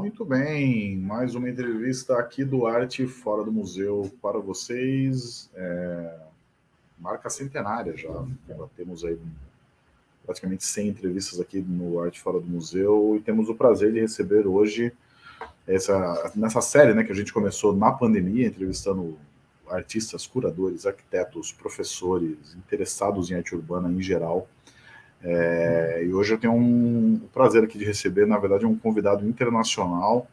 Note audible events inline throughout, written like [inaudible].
Muito bem, mais uma entrevista aqui do Arte Fora do Museu para vocês. É... Marca centenária já, já temos aí praticamente 100 entrevistas aqui no Arte Fora do Museu e temos o prazer de receber hoje essa, nessa série né, que a gente começou na pandemia, entrevistando artistas, curadores, arquitetos, professores, interessados em arte urbana em geral. É, e hoje eu tenho um prazer aqui de receber, na verdade, um convidado internacional,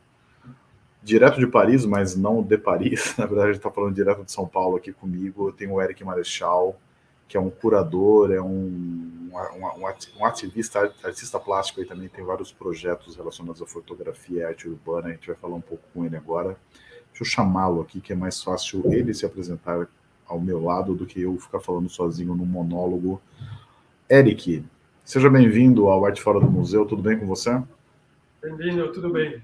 direto de Paris, mas não de Paris, [laughs] na verdade ele está falando direto de São Paulo aqui comigo, eu tenho o Eric Marechal, que é um curador, é um, um, um ativista, artista plástico, e também tem vários projetos relacionados à fotografia e arte urbana, a gente vai falar um pouco com ele agora. Deixa eu chamá-lo aqui, que é mais fácil ele se apresentar ao meu lado do que eu ficar falando sozinho num monólogo. Eric, Seja bem-vindo ao Arte Fora do Museu, tudo bem com você? Bem-vindo, tudo bem.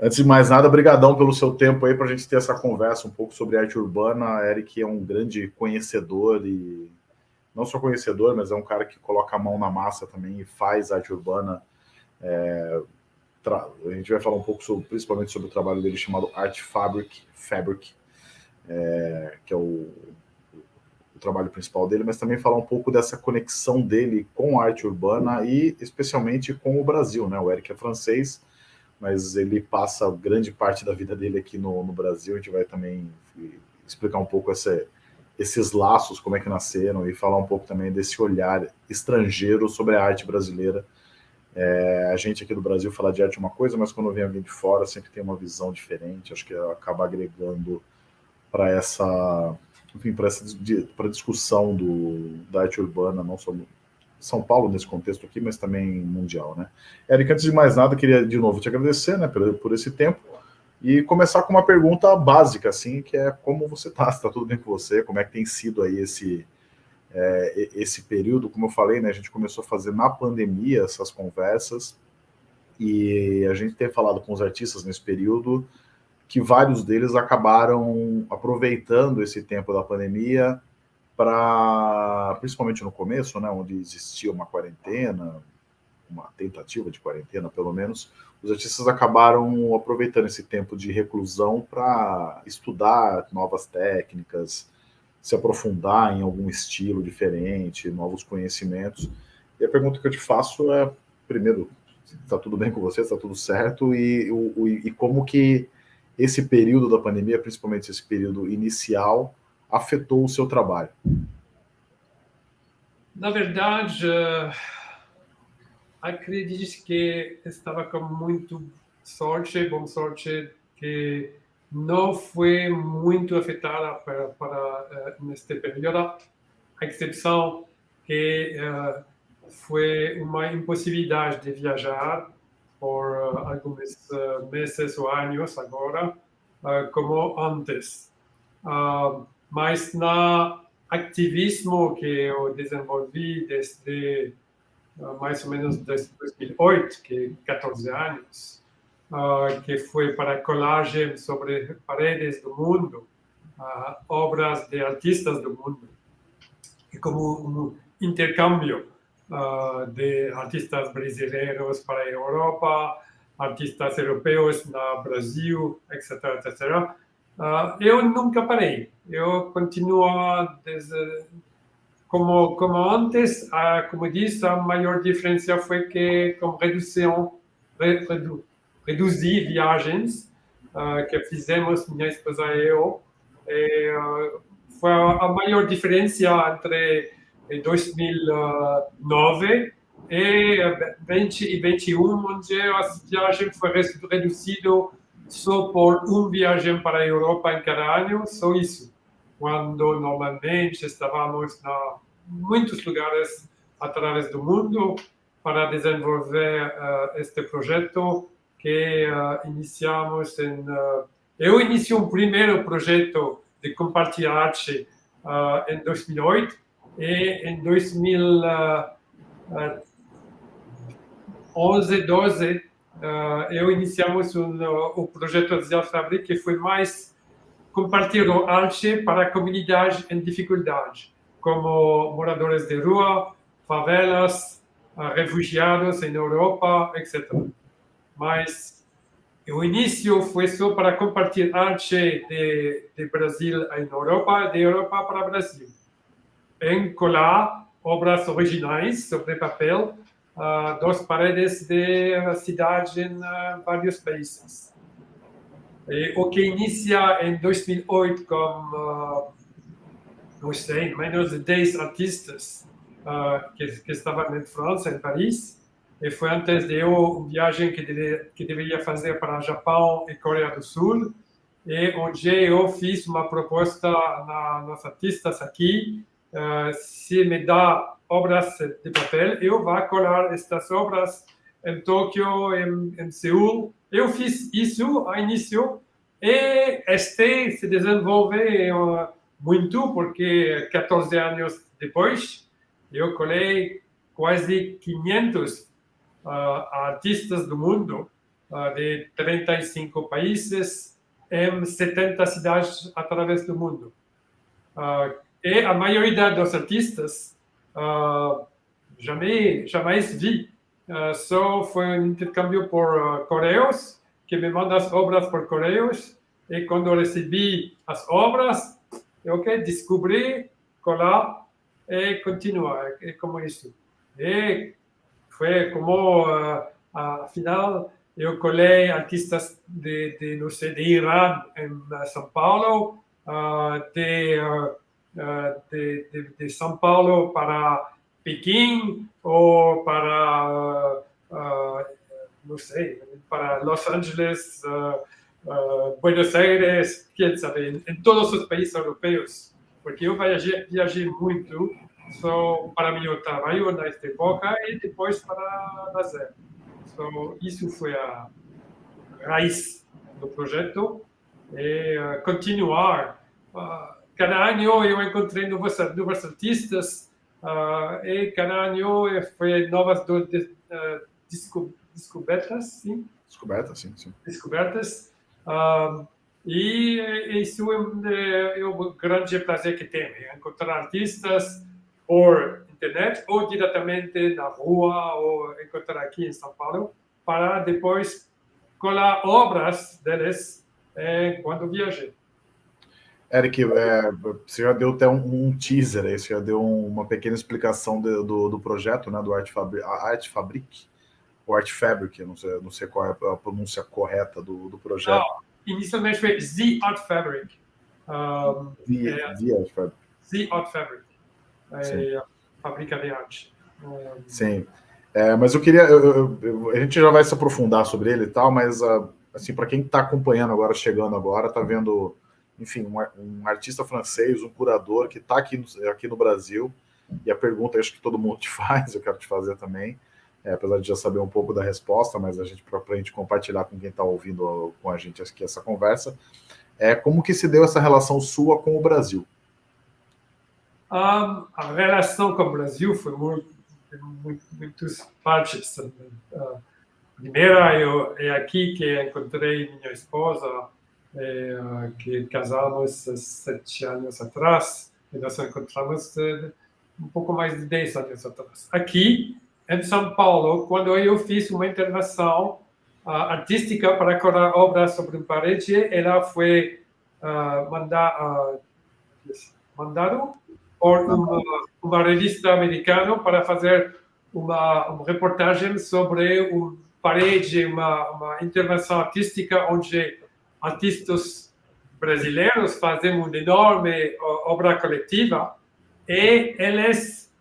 Antes de mais nada, brigadão pelo seu tempo aí para a gente ter essa conversa um pouco sobre arte urbana. Eric é um grande conhecedor e não só conhecedor, mas é um cara que coloca a mão na massa também e faz arte urbana. É, a gente vai falar um pouco sobre, principalmente sobre o trabalho dele chamado Art Fabric, Fabric, é, que é o trabalho principal dele, mas também falar um pouco dessa conexão dele com a arte urbana e especialmente com o Brasil, né? O Eric é francês, mas ele passa grande parte da vida dele aqui no, no Brasil, a gente vai também explicar um pouco essa, esses laços, como é que nasceram, e falar um pouco também desse olhar estrangeiro sobre a arte brasileira. É, a gente aqui do Brasil fala de arte é uma coisa, mas quando vem alguém de fora sempre tem uma visão diferente, acho que acaba agregando para essa enfim, para essa para discussão do, da arte urbana, não só São Paulo nesse contexto aqui, mas também mundial, né? Érica, antes de mais nada, queria de novo te agradecer, né, por, por esse tempo e começar com uma pergunta básica, assim, que é como você está, está tudo bem com você, como é que tem sido aí esse é, esse período, como eu falei, né, a gente começou a fazer na pandemia essas conversas e a gente tem falado com os artistas nesse período que vários deles acabaram aproveitando esse tempo da pandemia para, principalmente no começo, né, onde existia uma quarentena, uma tentativa de quarentena, pelo menos, os artistas acabaram aproveitando esse tempo de reclusão para estudar novas técnicas, se aprofundar em algum estilo diferente, novos conhecimentos. E a pergunta que eu te faço é, primeiro, está tudo bem com você, está tudo certo, e, e, e como que esse período da pandemia, principalmente esse período inicial, afetou o seu trabalho? Na verdade, uh, acredito que estava com muito sorte, boa sorte, que não foi muito afetada para, para uh, neste período, a exceção que uh, foi uma impossibilidade de viajar por uh, alguns uh, meses ou anos agora, uh, como antes. mas na ativismo que eu desenvolvi desde mais ou menos desde 2008, que 14 anos, que foi para colagem sobre paredes do mundo, obras de artistas do mundo, e como um intercâmbio uh, de artistas brasileiros para a Europa, artistas europeus no Brasil, etc, etc. Uh, eu nunca parei. Eu continuo desde, como como antes, uh, como disse, a maior diferença foi que com redução redu, reduzi viagens uh, que fizemos minha esposa e eu. E, foi a maior diferença entre em 2009 e 2021, onde a viagem foi reduzida só por um viagem para a Europa em cada ano, só isso. Quando normalmente estávamos em muitos lugares através do mundo para desenvolver uh, este projeto que uh, iniciamos em... Uh, eu iniciei um primeiro projeto de compartilhar arte em 2008, e em 2011, 12, eu iniciamos um, o projeto Zero Fabric, que foi mais compartilhar arte para a comunidade em dificuldade, como moradores de rua, favelas, refugiados em Europa, etc. mas o início foi só para compartilhar arte de, de Brasil em Europa, de Europa para Brasil. Em colar obras originais sobre papel uh, das paredes de cidade em uh, vários países. E o que inicia em 2008 com, uh, não sei, menos de 10 artistas uh, que, que estavam em França, em Paris, e foi antes de eu uma viagem que, deve, que deveria fazer para Japão e Coreia do Sul, e onde eu fiz uma proposta na, nos artistas aqui, se me dá obras de papel, eu vou colar estas obras em Tóquio, em, em Seul. Eu fiz isso ao início e este se desenvolveu muito, porque 14 anos depois, eu colei quase 500 uh, artistas do mundo, uh, de 35 países, em 70 cidades através do mundo. Uh, e a maioria dos artistas uh, jamais, jamais vi. Uh, só foi um intercâmbio por uh, correios, que me manda as obras por correios, e quando recebi as obras, eu okay, descobri, colar e continuar, é como isso. E foi como, uh, afinal, eu colei artistas de, de, não sei, de Irã, em São Paulo, de de, de, de, São Paulo para Pequim ou para, uh, não sei, para Los Angeles, uh, Buenos Aires, quem sabe, em, todos os países europeus. Porque eu viajei, viajei muito só para meu trabalho nesta época e depois para lazer. So, isso foi a raiz do projeto e continuar cada ano eu encontrei novos, novos artistas uh, e cada ano foi novas do, de, uh, desco, descobertas, sim? Descobertas, sim, sim. Descobertas. Uh, e isso é, é o grande prazer que tenho, encontrar artistas por internet ou diretamente na rua ou encontrar aqui em São Paulo para depois colar obras deles eh, quando viajei. Eric, é, você já deu até um, um, teaser aí, você já deu uma pequena explicação de, do, do projeto, né, do Art, Fabri Art Fabric, ou Art Fabric, não sei, não sei qual é a pronúncia correta do, do projeto. Não, inicialmente foi The Art Fabric. Um, the, é, the Art Fabric. The Art Fabric. É a fábrica de arte. Um, Sim. É, mas eu queria... Eu, eu, a gente já vai se aprofundar sobre ele e tal, mas uh, assim, para quem está acompanhando agora, chegando agora, está vendo enfim, um, um artista francês, um curador que está aqui, no, aqui no Brasil, e a pergunta acho que todo mundo te [laughs] faz, eu quero te fazer também, é, apesar de já saber um pouco da resposta, mas a gente, para a gente compartilhar com quem está ouvindo com a gente aqui essa conversa, é como que se deu essa relação sua com o Brasil? A relação com o Brasil foi muito, muito muitas partes. Uh, primeira, eu, é aqui que encontrei minha esposa, é, que casamos sete anos atrás, e nós encontramos é, um pouco mais de dez anos atrás. Aqui, em São Paulo, quando eu fiz uma intervenção uh, artística para colar obras sobre uma parede, ela foi uh, manda, uh, mandado por uma, uma, revista americana para fazer uma, uma reportagem sobre uma parede, uma, uma intervenção artística onde artistas brasileiros fazem uma enorme obra coletiva e eles,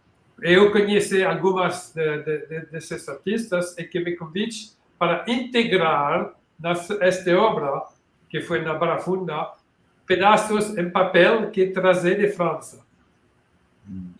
eu conheci algumas de, de, desses artistas e que me convite para integrar nesta obra, que foi na Barra Funda, pedaços em papel que trazei de França.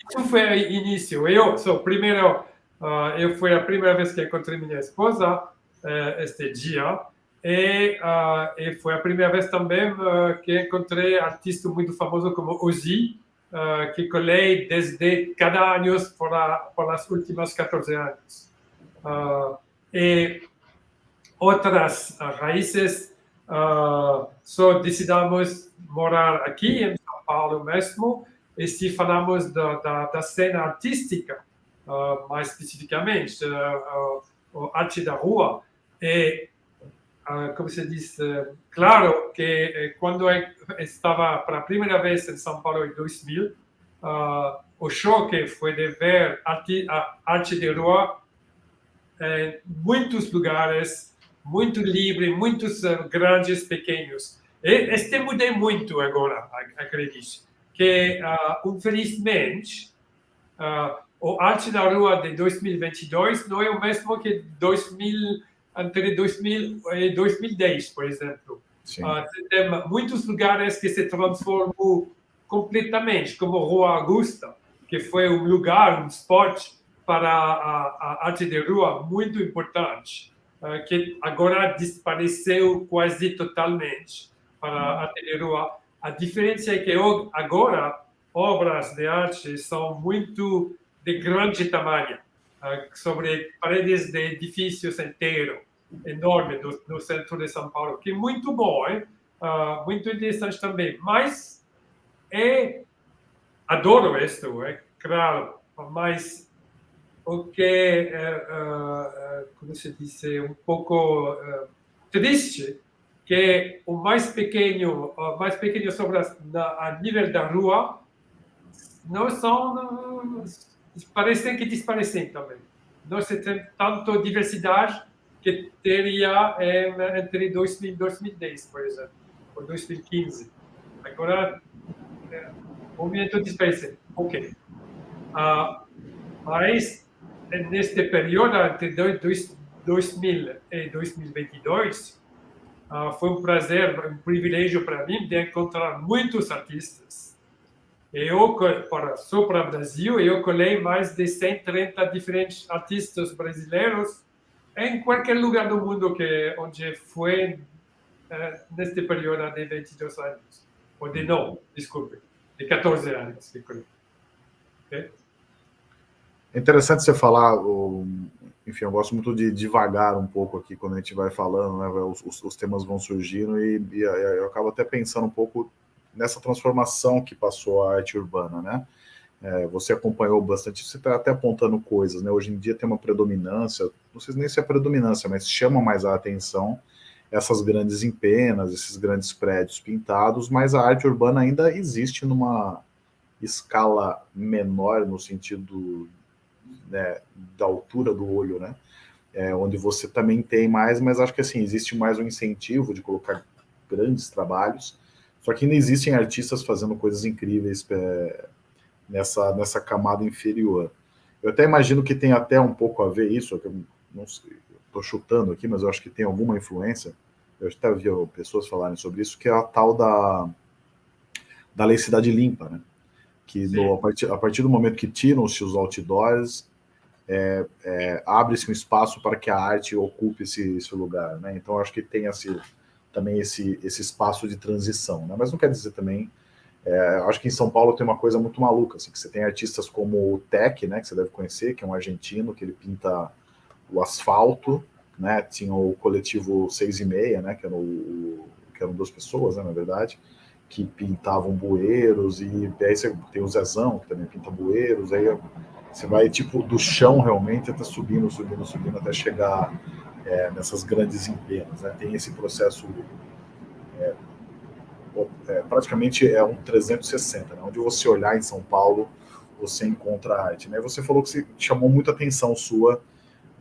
Isso foi o início. Eu sou primeiro, uh, eu foi a primeira vez que encontrei minha esposa uh, este dia e, uh, e, foi a primeira vez também uh, que encontrei artistas muito famosos como Ozzy, uh, que colei desde cada ano por, a, por as últimas 14 anos. e outras raízes, só decidimos morar aqui em São Paulo mesmo, e se falamos da, da, da cena artística, mais especificamente, a arte da rua, uh, como se diz, uh, claro que quando eu estava pela primeira vez em São Paulo em 2000, o choque foi de ver arte, a arte de rua em muitos lugares, muito livre, muitos grandes, pequenos. E este mudei muito agora, acredito. Que, infelizmente, o arte da rua de 2022 não é o mesmo que 2000 entre 2000 e 2010, por exemplo. Uh, tem muitos lugares que se transformou completamente, como Rua Augusta, que foi um lugar, um spot para a, a arte de rua muito importante, uh, que agora desapareceu quase totalmente para a arte de rua. A diferença é que agora obras de arte são muito de grande tamanho sobre paredes de edifícios inteiros, enorme do, no centro de São Paulo, que é muito bom, hein? Uh, muito interessante também. Mas é, adoro isso, é claro, mas o que é, uh, como se diz, um pouco triste, que o mais pequeno, o mais pequeno sobre a, a nível da rua, não são parecem que desaparecem também. Não se tem tanto diversidade que teria é, entre 2000 e 2010, por exemplo, ou 2015. Agora, é, movimento desapareceu. Ok. Ah, mas, neste período, entre 2000 e 2022, ah, foi um prazer, um privilégio para mim de encontrar muitos artistas eu, para, só para o Brasil, eu colhei mais de 130 diferentes artistas brasileiros em qualquer lugar do mundo que onde foi uh, neste período de 22 anos. Ou de não, desculpe, de 14 anos que colhei. Okay? É interessante você falar, enfim, eu gosto muito de devagar um pouco aqui quando a gente vai falando, né, os, os temas vão surgindo e, e eu acabo até pensando um pouco nessa transformação que passou a arte urbana, né? É, você acompanhou bastante, você está até apontando coisas, né? Hoje em dia tem uma predominância, não sei nem se é predominância, mas chama mais a atenção essas grandes empenas, esses grandes prédios pintados, mas a arte urbana ainda existe numa escala menor, no sentido né, da altura do olho, né? É, onde você também tem mais, mas acho que assim, existe mais um incentivo de colocar grandes trabalhos, só que ainda existem artistas fazendo coisas incríveis é, nessa, nessa camada inferior. Eu até imagino que tem até um pouco a ver isso, eu não estou chutando aqui, mas eu acho que tem alguma influência. Eu até vi pessoas falarem sobre isso, que é a tal da, da lei cidade limpa, né? Que a, partir, a partir do momento que tiram-se os outdoors, é, é, abre-se um espaço para que a arte ocupe esse, esse lugar, né? Então, acho que tem esse, também esse, esse espaço de transição, né? Mas não quer dizer também... É, acho que em São Paulo tem uma coisa muito maluca, assim, que você tem artistas como o Tech, né, que você deve conhecer, que é um argentino, que ele pinta o asfalto, né, tinha o coletivo Seis e Meia, né, que, era o, que eram duas pessoas, né, na verdade, que pintavam bueiros, e aí você tem o Zezão, que também pinta bueiros, aí você vai, tipo, do chão realmente, até subindo, subindo, subindo, até chegar é, nessas grandes empresas. Né? Tem esse processo, é, é, praticamente é um 360, né? onde você olhar em São Paulo, você encontra arte. Né? Você falou que chamou muita atenção sua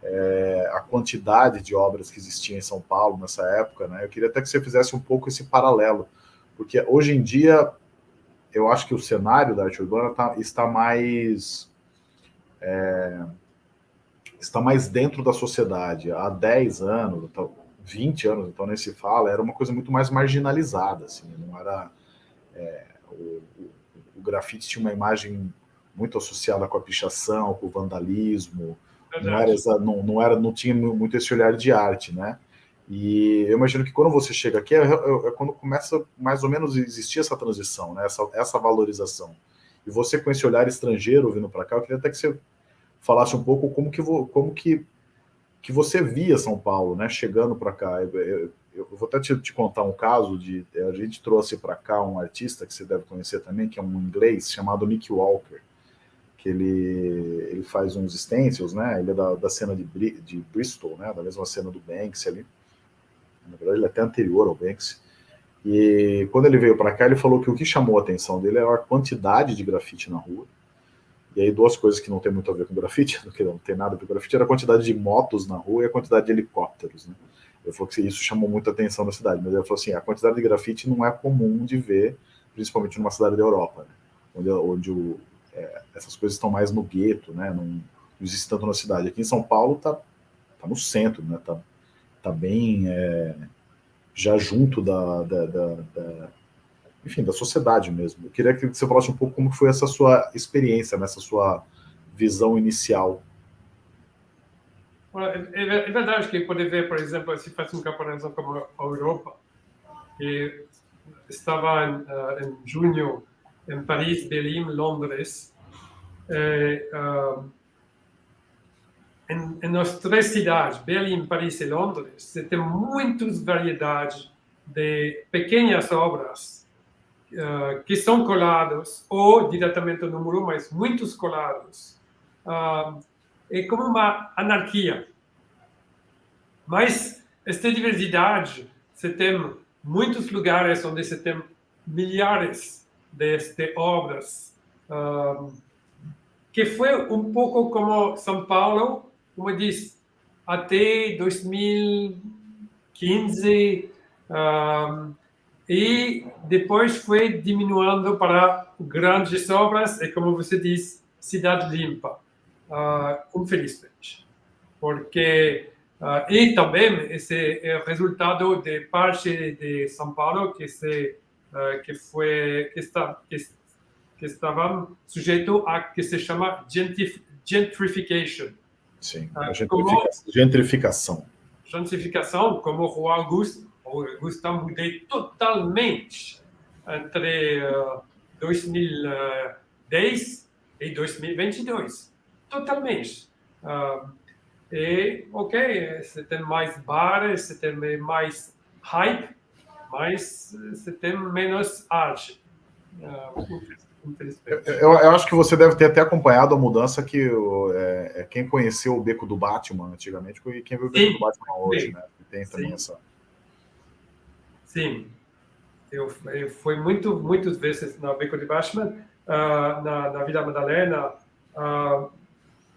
é, a quantidade de obras que existiam em São Paulo nessa época. Né? Eu queria até que você fizesse um pouco esse paralelo, porque hoje em dia eu acho que o cenário da arte urbana tá, está mais... É, está mais dentro da sociedade. Há 10 anos, 20 anos, então nem se fala, era uma coisa muito mais marginalizada, assim, não era... É, o, o, grafite tinha uma imagem muito associada com a pichação, com o vandalismo, não era, não, não, era, não tinha muito esse olhar de arte, né? E eu imagino que quando você chega aqui, é, é, é quando começa mais ou menos a existir essa transição, né? essa, essa valorização. E você com esse olhar estrangeiro vindo para cá, eu queria até que você falasse um pouco como que, como que, que você via São Paulo, né, chegando para cá. Eu, eu, eu, vou até te, te, contar um caso de a gente trouxe para cá um artista que você deve conhecer também, que é um inglês chamado Nick Walker, que ele, ele faz uns stencils, né? Ele é da, da cena de, de Bristol, né? Da mesma cena do Banks ali. Na verdade, ele é até anterior ao Banks. E quando ele veio para cá, ele falou que o que chamou a atenção dele era a quantidade de grafite na rua. E aí duas coisas que não tem muito a ver com grafite, [laughs] que não tem nada a ver com grafite, era a quantidade de motos na rua e a quantidade de helicópteros, né? Ele falou que isso chamou muita atenção na cidade, mas ele falou assim, a quantidade de grafite não é comum de ver, principalmente numa cidade da Europa, né? onde, onde o, é, essas coisas estão mais no gueto, né? Não, não existe tanto na cidade. Aqui em São Paulo tá, tá no centro, né? Tá, tá bem é, já junto da, da, da, da, enfim, da sociedade mesmo. Eu queria que você falasse um pouco como foi essa sua experiência, nessa sua visão inicial. É, é, é verdade que pode ver, por exemplo, se faz uma comparação com a Europa, que estava em, uh, em junho em Paris, Berlim, Londres. Eh, uh, em, em as três cidades, Berlim, Paris e Londres, você tem muitas variedades de pequenas obras uh, que são coladas, ou diretamente no muro, mas muitos colados. Uh, é como uma anarquia. Mas esta diversidade, você tem muitos lugares onde você tem milhares de obras, uh, que foi um pouco como São Paulo, como diz, até 2015, uh, e depois foi diminuindo para grandes obras, e como você diz, cidade limpa, uh, infelizmente. Porque, uh, e também esse é o resultado de parte de São Paulo que se uh, que foi que está que, que estavam sujeito a que se chama gentrification. Sim, gentrificação. Como, gentrificação. Como o Augusto, o Augusto mudei totalmente entre uh, 2010 e 2022. Totalmente. Uh, e, ok, você tem mais bares, você tem mais hype, mas você tem menos arte. Eu, eu, acho que você deve ter até acompanhado a mudança que é, é, quem conheceu o Beco do Batman antigamente e quem viu o Beco Sim. do Batman hoje, né? Tem também Sim. essa. Sim, eu, eu fui muito, muitas vezes no Beco do Batman, uh, na, na Vila Madalena, uh,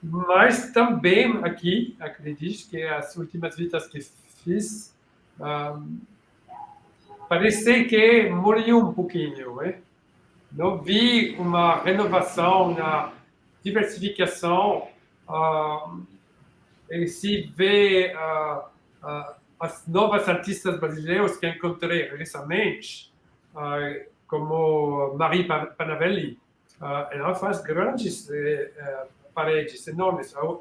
mas também aqui, acredito que as últimas visitas que fiz, uh, parece que morreu um pouquinho. Né? Não vi uma renovação na diversificação. Uh, e se vê uh, uh, as novas artistas brasileiras que encontrei recentemente, como Marie Panavelli, ela faz grandes eh, eh, paredes enormes. A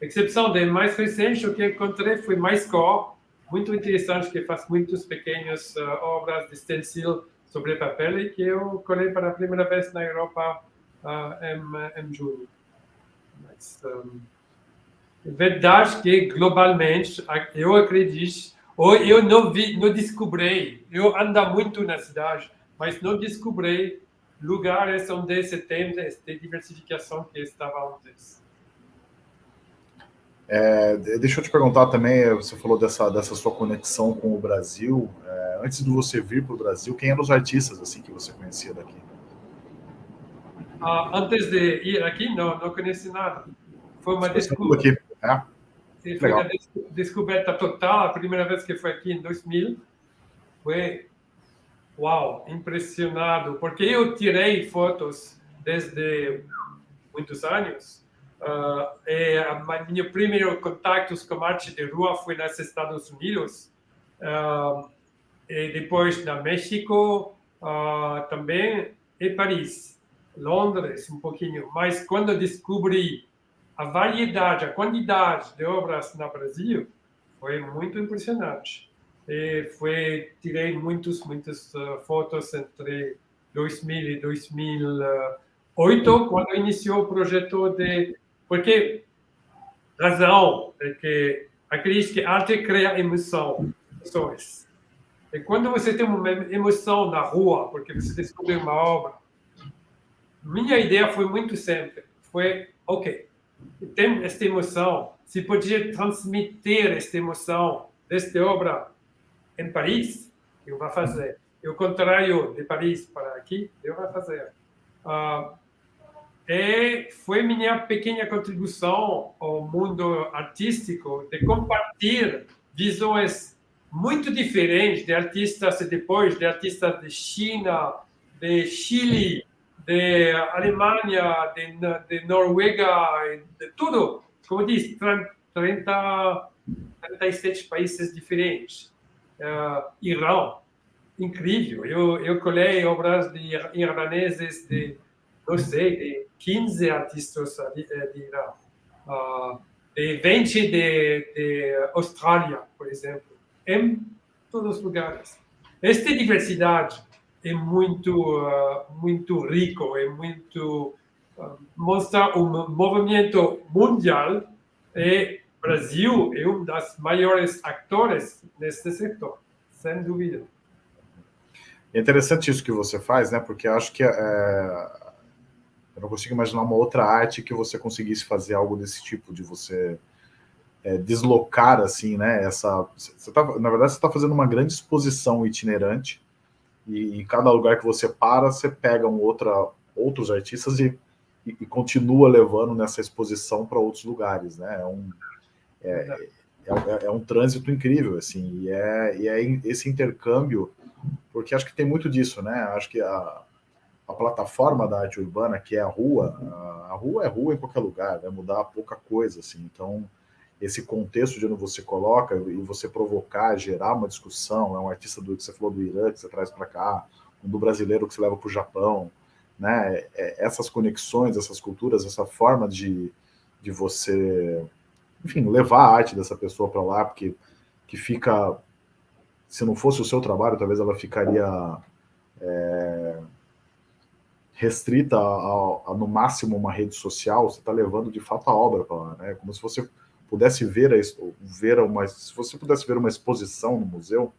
exceção de mais recente, o que encontrei foi mais cor, muito interessante que faz muitas pequenas uh, obras de stencil sobre papel e que eu colei para a primeira vez na Europa em, em julho. Mas, um, verdade que globalmente eu acredito ou eu não vi, não descobri, eu ando muito na cidade, mas não descobri lugares onde se tem esta diversificação que estava antes. É, deixa eu te perguntar também, você falou dessa, dessa sua conexão com o Brasil. É, antes de você vir para o Brasil, quem eram os artistas assim que você conhecia daqui? Ah, antes de ir aqui, não, não conheci nada. Foi uma descoberta. Aqui, né? Foi uma descoberta total. A primeira vez que foi aqui em 2000, foi uau, impressionado, porque eu tirei fotos desde muitos anos Uh, é, meu primeiro contato com arte de rua foi nos Estados Unidos, uh, e depois na México uh, também, e Paris, Londres um pouquinho. Mas quando descobri a variedade, a quantidade de obras no Brasil, foi muito impressionante. E foi, tirei muitas, muitas fotos entre 2000 e 2008, quando iniciou o projeto de porque razão é que acredito que arte cria emoção, emoções. E quando você tem uma emoção na rua, porque você descobriu uma obra, minha ideia foi muito simples. foi, ok, tem esta emoção, se podia transmitir esta emoção desta obra em Paris, eu vou fazer. E o contrário de Paris para aqui, eu vou fazer. Uh, e foi minha pequena contribuição ao mundo artístico de compartilhar visões muito diferentes de artistas depois, de artistas de China, de Chile, de Alemanha, de, de Noruega, de tudo. Como diz, 30, 37 países diferentes. Uh, Irã, incrível. Eu, eu colei obras de iraneses de, não sei, de 15 artistas de, de Irã. Uh, de 20 de, de Austrália, por exemplo, em todos os lugares. Esta diversidade é muito, uh, muito rico, é muito uh, mostra um movimento mundial e Brasil é um dos maiores atores neste setor, sem dúvida. É interessante isso que você faz, né? Porque acho que é, eu não consigo imaginar uma outra arte que você conseguisse fazer algo desse tipo, de você é, deslocar assim, né? Essa, você tá, na verdade, você está fazendo uma grande exposição itinerante e em cada lugar que você para, você pega um outra, outros artistas e, e, e continua levando nessa exposição para outros lugares, né? É um, é, é, é, é, um trânsito incrível, assim, e é, e é esse intercâmbio, porque acho que tem muito disso, né? Acho que a, a plataforma da arte urbana, que é a rua, a, a rua é rua em qualquer lugar, vai mudar pouca coisa, assim, então esse contexto de onde você coloca e você provocar, gerar uma discussão, é um artista do que você falou do Irã, que você traz para cá, um do brasileiro que você leva para o Japão, né? É, essas conexões, essas culturas, essa forma de, de você, enfim, levar a arte dessa pessoa para lá, porque que fica, se não fosse o seu trabalho, talvez ela ficaria é, restrita a, a, no máximo uma rede social, você está levando de fato a obra para lá, né? Como se você pudesse ver, a, ver uma, se você pudesse ver uma exposição no museu,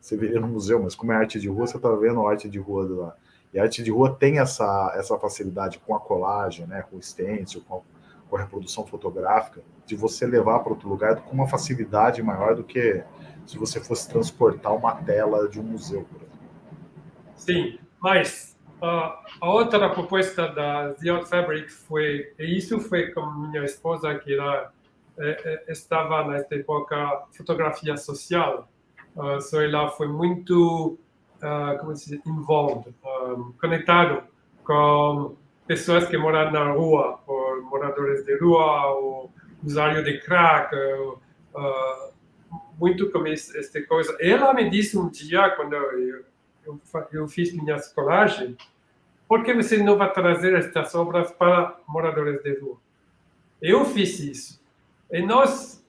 você veria no museu, mas como é arte de rua, você está vendo a arte de rua lá. E a arte de rua tem essa, essa facilidade com a colagem, né, com o stencil, com a, com a reprodução fotográfica, de você levar para outro lugar com uma facilidade maior do que se você fosse transportar uma tela de um museu, por exemplo. Sim, mas uh, a outra proposta da Zion Fabric foi, e isso foi com minha esposa, que era estava nessa época fotografia social. Uh, so ela foi muito, uh, como se diz, involved, um, conectado com pessoas que moram na rua, ou moradores de rua, ou usuário de crack, uh, muito com esta coisa. Ela me disse um dia, quando eu, eu, eu fiz minha colagem, por que você não vai trazer estas obras para moradores de rua? Eu fiz isso. E nosso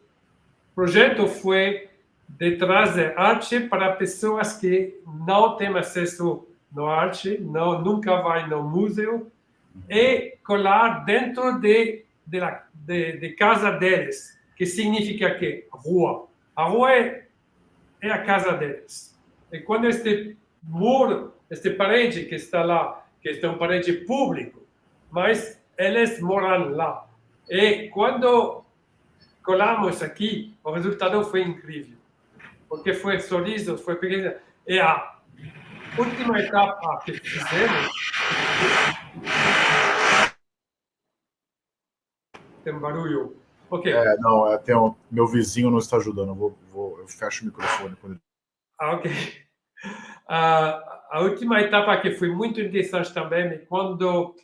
projeto foi de trazer arte para pessoas que não têm acesso à arte, não, nunca vai no museu, e colar dentro de, de, la, de, de casa deles, que significa que rua. A rua é, é a casa deles. E quando este muro, este parede que está lá, que é um parede público, mas eles moram lá. E quando colamos aqui, o resultado foi incrível. Porque foi sorriso, foi pequeno. E a última etapa que fizemos. Tem barulho. Ok. É, não, é, tem um, meu vizinho não está ajudando. Eu, vou, vou, eu fecho o microfone. Quando... Ah, ok. Uh, a última etapa que foi muito interessante também é quando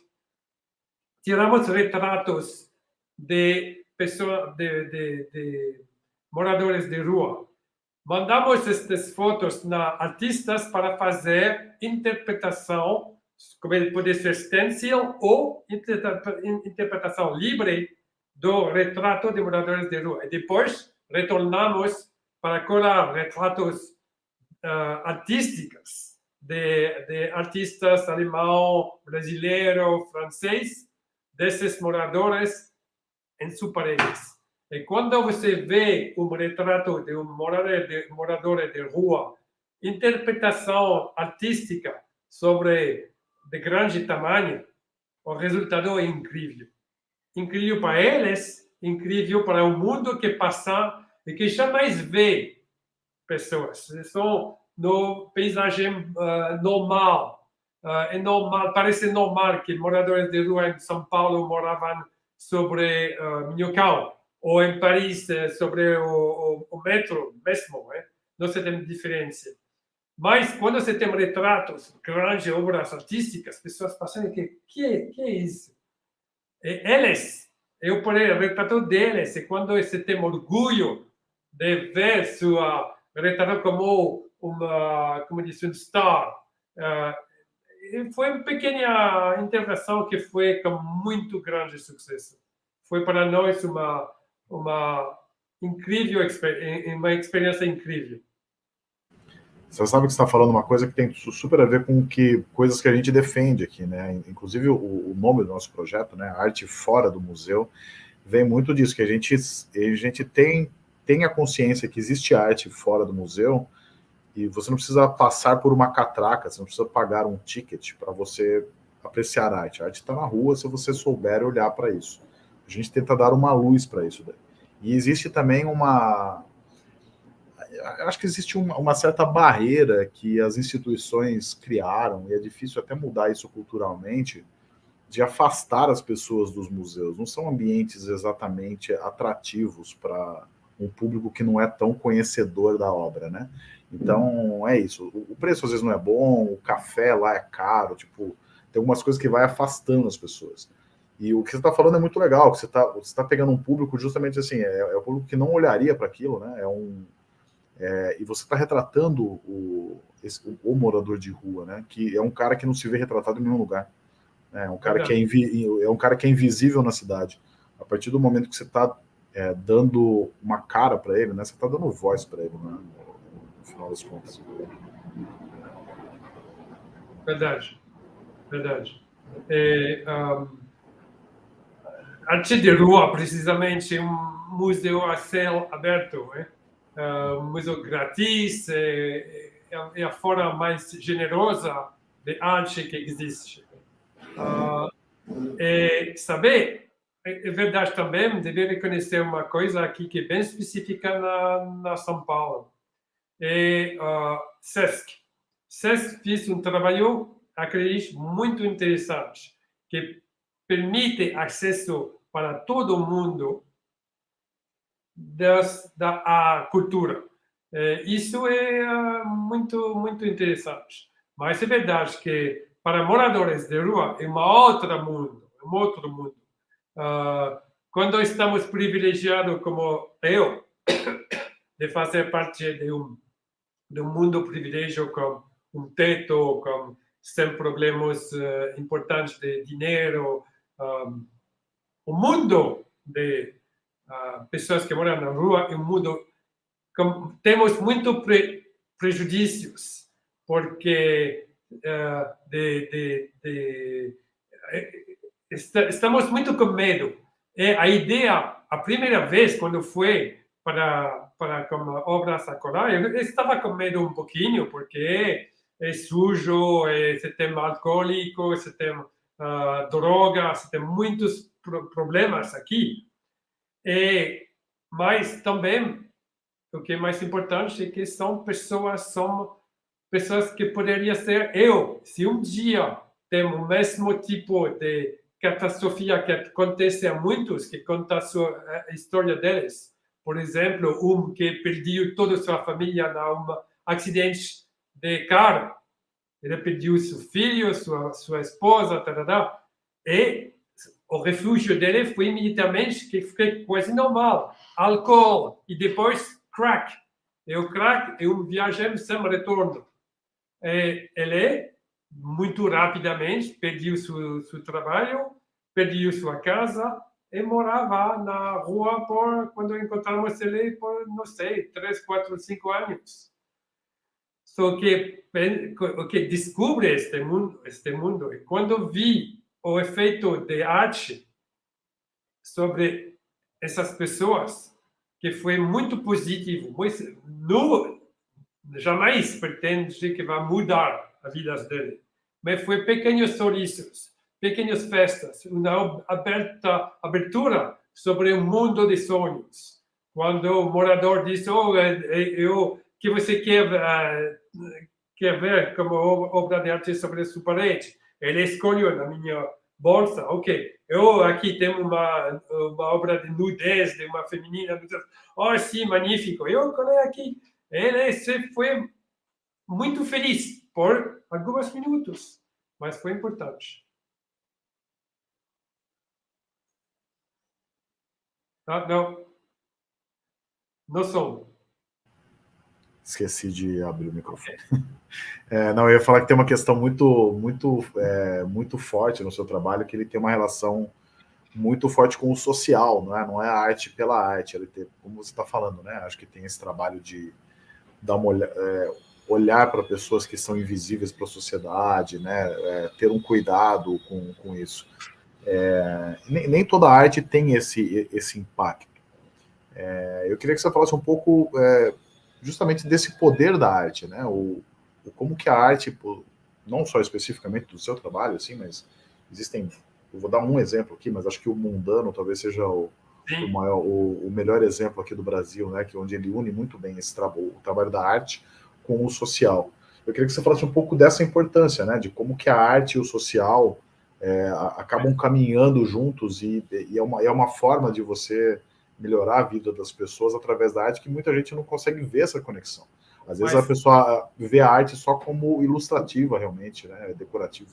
tiramos retratos de pessoas, de, de, de moradores de rua. Mandamos estas fotos na artistas para fazer interpretação, como pode ser stencil ou interpretação livre do retrato de moradores de rua. E depois retornamos para colar retratos uh, artísticos de, de artistas alemão, brasileiro, francês, desses moradores em suas paredes. E quando você vê um retrato de um morador de, morador de rua, interpretação artística sobre de grande tamanho, o resultado é incrível. incrível para eles, incrível para o mundo que passa e que jamais vê pessoas. São no paisagem uh, normal. Uh, é normal, parece normal que moradores de rua em São Paulo moravam sobre uh, Minhocão, ou em Paris eh, sobre o, o, o metro mesmo. Eh? Não se tem diferença. Mas quando você tem retratos, grandes obras artísticas, as pessoas pensam que que, que é isso? E eles, eu por retrato deles, e quando você tem orgulho de ver sua retrato como uma, como disse, um star, uh, foi uma pequena intervenção que foi com muito grande sucesso. Foi para nós uma uma incrível uma experiência incrível. Você sabe que está falando uma coisa que tem super a ver com que coisas que a gente defende aqui, né? Inclusive o, o nome do nosso projeto, né? Arte fora do museu, vem muito disso que a gente a gente tem tem a consciência que existe arte fora do museu e você não precisa passar por uma catraca, você não precisa pagar um ticket para você apreciar a arte. A arte está na rua se você souber olhar para isso. A gente tenta dar uma luz para isso. Daí. E existe também uma acho que existe uma, uma, certa barreira que as instituições criaram, e é difícil até mudar isso culturalmente, de afastar as pessoas dos museus. Não são ambientes exatamente atrativos para um público que não é tão conhecedor da obra, né? Então, é isso. O preço às vezes não é bom, o café lá é caro, tipo, tem algumas coisas que vai afastando as pessoas. E o que você está falando é muito legal, que você está você tá pegando um público justamente assim, é, é o público que não olharia para aquilo, né? É um, é, e você está retratando o, esse, o, o, morador de rua, né? Que é um cara que não se vê retratado em nenhum lugar. Né? É um cara, que é, invi, é um cara que é invisível na cidade. A partir do momento que você está é, dando uma cara para ele, né? Você está dando voz para ele, né? Final das contas. Verdade, verdade. É, um, de rua, precisamente, um museu a céu aberto, né? uh, museu grátis, é, é, a forma mais generosa de arte que existe. Uh, e saber, é, é, verdade também, deve reconhecer uma coisa aqui que é bem específica na, na São Paulo. É uh, SESC. SESC fez um trabalho, acredito, muito interessante, que permite acesso para todo mundo das, da cultura. É, isso é uh, muito, muito interessante. Mas é verdade que para moradores de rua é uma outra mundo, é um outro mundo. Uh, quando estamos privilegiados como eu, [coughs] de fazer parte de um, de um mundo privilégio com um teto, com sem problemas uh, importantes de dinheiro, um, o mundo de uh, pessoas que moram na rua é um mundo com, temos muito pre, prejudícios porque uh, de, de, de, eh, estamos muito com medo. E a ideia, a primeira vez quando foi para para como obras acolá, eu estava com medo um pouquinho porque é sujo, é, você tem alcoólico, você tem uh, droga, você tem muitos problemas aqui. E, mas também, o que é mais importante é que são pessoas, são pessoas que poderiam ser eu. Se um dia tem o mesmo tipo de catástrofe que acontece a muitos, que conta a, sua, a história deles. Por exemplo, um que perdeu toda a sua família num acidente de carro. Ele perdeu seu filho, sua, sua esposa, tarará, e o refúgio dele foi imediatamente que foi quase normal, álcool e depois crack. E o crack é um viajante sem retorno. E ele, muito rapidamente, perdeu seu, seu trabalho, perdeu sua casa e morava na rua por, quando encontramos ele, por, não sei, três, quatro, cinco anos. Só que, que descobre este mundo, este mundo, e quando vi o efeito de arte sobre essas pessoas, que foi muito positivo. Não, jamais pretende que vai mudar a vida dele, mas foi pequenos sorrisos. Pequenas festas, uma aberta, abertura sobre um mundo de sonhos. Quando o morador diz, oh, eu, que você quer, uh, quer ver como obra de arte sobre a sua parede, ele escolheu na minha bolsa, ok, eu aqui tenho uma, uma obra de nudez de uma feminina, oh, sim, magnífico, eu colei aqui. Ele se foi muito feliz por alguns minutos, mas foi importante. Ah, não. Não sou. Esqueci de abrir o microfone. [laughs] É, não, eu ia falar que tem uma questão muito, muito, é, muito forte no seu trabalho, que ele tem uma relação muito forte com o social, não é? Não é a arte pela arte. Ele tem, como você está falando, né? Acho que tem esse trabalho de dar uma olhada, é, olhar para pessoas que são invisíveis para a sociedade, né? É, ter um cuidado com, com isso. É, nem, nem, toda arte tem esse, esse impacto. É, eu queria que você falasse um pouco é, justamente desse poder da arte, né? O, o, como que a arte, não só especificamente do seu trabalho, assim, mas existem. Eu vou dar um exemplo aqui, mas acho que o mundano talvez seja o, o, maior, o, o, melhor exemplo aqui do Brasil, né? Que é onde ele une muito bem esse trabalho, o trabalho da arte com o social. Eu queria que você falasse um pouco dessa importância, né? De como que a arte e o social é, acabam caminhando juntos e, e, é, uma, é uma forma de você melhorar a vida das pessoas através da arte que muita gente não consegue ver essa conexão. Às vezes Mas, a pessoa vê a arte só como ilustrativa, realmente, né? decorativa.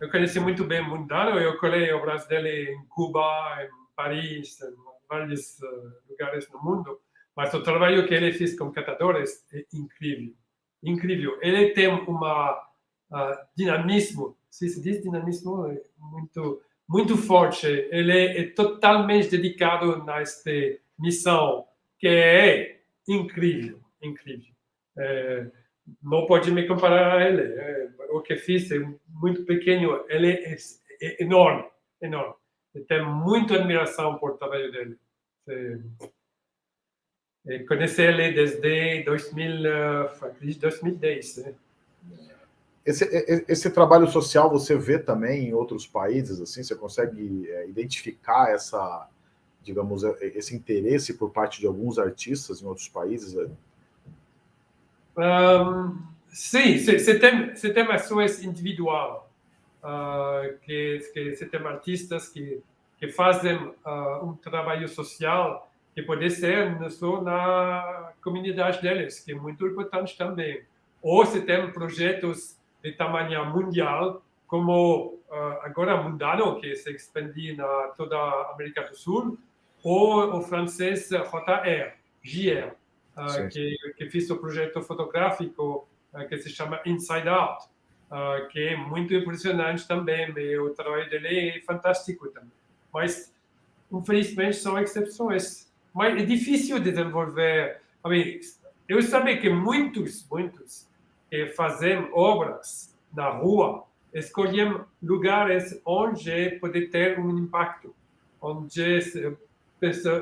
Eu conheci muito bem o Mundano, eu colei obras dele em Cuba, em Paris, em vários uh, lugares no mundo, mas o trabalho que ele fez com catadores é incrível. Incrível. Ele tem uma uh, dinamismo se diz dinamismo é muito muito forte. Ele é totalmente dedicado nesta missão, que é incrível, incrível. É, não pode me comparar a ele. É, o que fiz é muito pequeno, ele é, é enorme, enorme. Eu tenho muita admiração por o trabalho dele. É, conheci ele desde 2000, 2010. Né? Esse, esse trabalho social você vê também em outros países, assim, você consegue é, identificar essa, digamos, é, esse interesse por parte de alguns artistas em outros países? Um, sim, você tem, você tem ações individual, uh, que, que você tem artistas que, que fazem uh, um trabalho social que pode ser só na comunidade deles, que é muito importante também. Ou você tem projetos de tamanho mundial, como uh, agora Mundano, que se expande na toda a América do Sul, ou o francês JR, JR, uh, que, que fez o projeto fotográfico uh, que se chama Inside Out, que é muito impressionante também, e o trabalho dele é fantástico também. Mas, infelizmente, são exceções. Mas é difícil desenvolver. Eu sabia que muitos, muitos que obras na rua, escolhem lugares onde pode ter um impacto, onde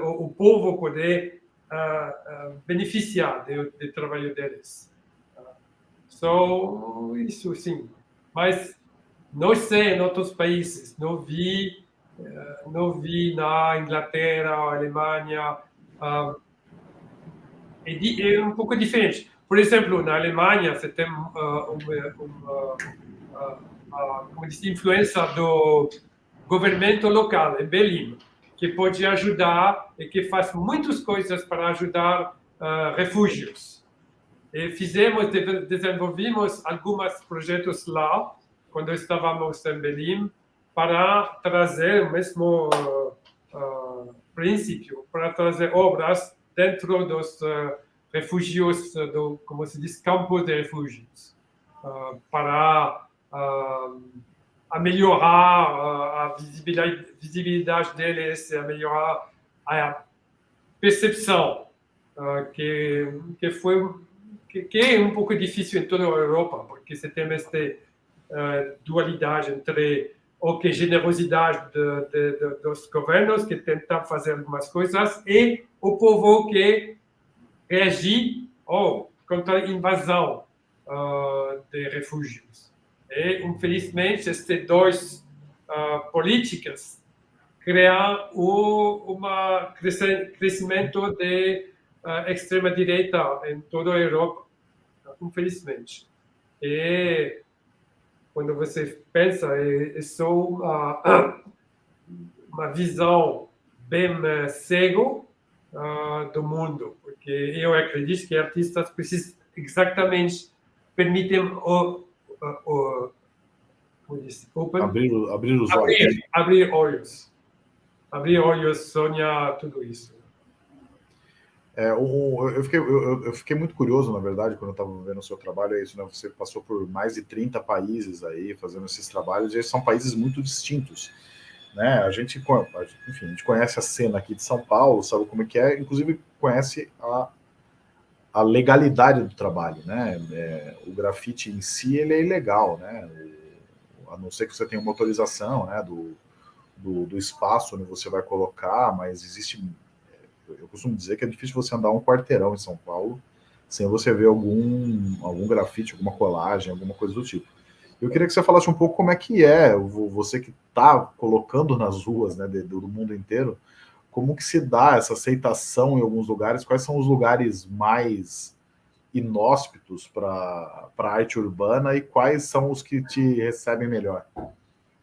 o povo pode uh, uh, beneficiar do, do, trabalho deles. Uh, so, isso sim. Mas não sei em outros países, não vi, uh, não vi na Inglaterra, Alemanha, uh, é um pouco diferente. Por exemplo, na Alemanha, você tem uh, uma, uma, uma, influência do governo local, em Berlim, que pode ajudar e que faz muitas coisas para ajudar uh, refúgios. E fizemos, desenvolvimos alguns projetos lá, quando estávamos em Berlim, para trazer o mesmo uh, uh, princípio, para trazer obras dentro dos uh, refúgios, eh, do, como se diz, campos de refúgios, uh, para uh, a melhorar uh, a visibilidade, visibilidade deles, a melhorar a percepção, que, que foi que, que, é um pouco difícil em toda a Europa, porque você tem esta dualidade entre o que generosidade de, de, de, dos governos que tentam fazer algumas coisas e o povo que reagir oh, contra a invasão uh, de refúgios. E, infelizmente, estes dois uh, políticas criar um crescimento de uh, extrema direita em toda a Europa, infelizmente. E quando você pensa, é, é só uma, [coughs] uma visão bem uh, cego uh, do mundo, porque eu acredito que artistas precisam exatamente permitem o, o, o open, abrir, abrir os olhos. Abrir, abrir olhos. Abrir olhos, sonhar, tudo isso. É, um, eu, fiquei, eu, eu, fiquei muito curioso, na verdade, quando eu estava vendo o seu trabalho, é isso, né? Você passou por mais de 30 países aí, fazendo esses trabalhos, e são países muito distintos, né? A gente, enfim, a gente conhece a cena aqui de São Paulo, sabe como é que é, inclusive conhece a, a legalidade do trabalho, né? É, o grafite em si, ele é ilegal, né? A não ser que você tenha uma autorização, né, do, do, do espaço onde você vai colocar, mas existe eu costumo dizer que é difícil você andar um quarteirão em São Paulo sem você ver algum, algum grafite, alguma colagem, alguma coisa do tipo. Eu queria que você falasse um pouco como é que é, você que está colocando nas ruas né, do mundo inteiro, como que se dá essa aceitação em alguns lugares, quais são os lugares mais inóspitos para a arte urbana e quais são os que te recebem melhor?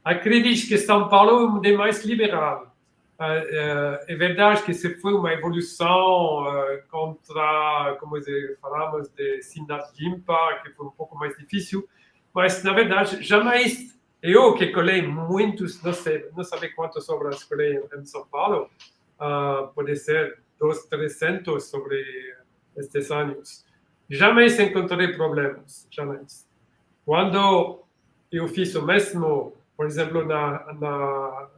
Acredito que São Paulo é mais liberal. É verdade que se foi uma evolução contra, como falamos, de cidade limpa, que foi um pouco mais difícil, mas na verdade jamais eu que colei muitos, não sei, não sei quantas obras colei em São Paulo, uh, pode ser dos 300 sobre estes anos. Jamais encontrei problemas, jamais. Quando eu fiz o mesmo, por exemplo, na, na